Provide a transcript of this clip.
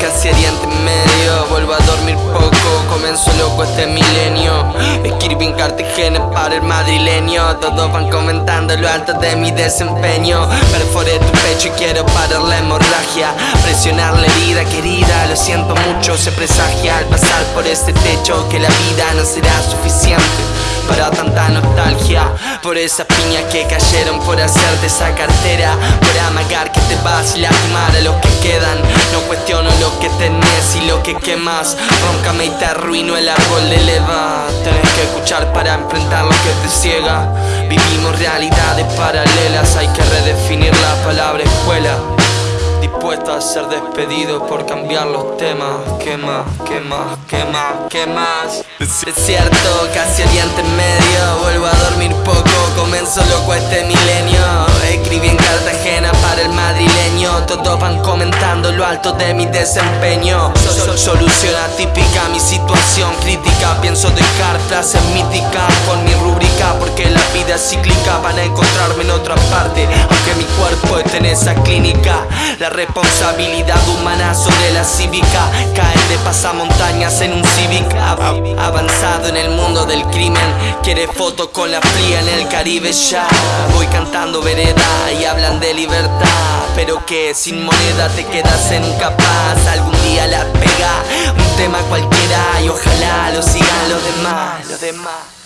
casi Oriente Medio Vuelvo a dormir poco, comenzó loco este milenio. En Cartagena para el madrileño. Todos van comentando lo alto de mi desempeño. Perforé tu pecho y quiero parar la hemorragia. Presionar la herida querida, lo siento mucho Se presagia. Al pasar por este techo Que la vida no será suficiente para tanta nostalgia. Por esas piñas que cayeron por hacerte esa cartera. Por amagar que te vas y lastimar a los que y lo que quemas Róncame y te arruino el árbol de leva Tenés que escuchar para enfrentar lo que te ciega Vivimos realidades paralelas Hay que redefinir la palabra escuela Dispuesto a ser despedido por cambiar los temas ¿Qué más? ¿Qué más? ¿Qué más? ¿Qué más? Es cierto, casi oriente en medio Vuelvo a dormir poco, comenzó loco este milenio Todos van comentando lo alto de mi desempeño. Solución atípica, mi situación. Crítica Pienso dejar frases míticas con mi rúbrica Porque la vida es cíclica. Van a encontrarme en otra parte Aunque mi cuerpo esté en esa clínica La responsabilidad humana sobre la cívica. Caen de pasamontañas en un Civic Avanzado en el mundo del crimen. Quiere fotos con la fría en el Caribe ya. Voy cantando vereda y hablan de libertad. Pero que sin moneda te quedas en capaz. Algún día la pega, un tema cualquiera Y ojalá lo sigan los demás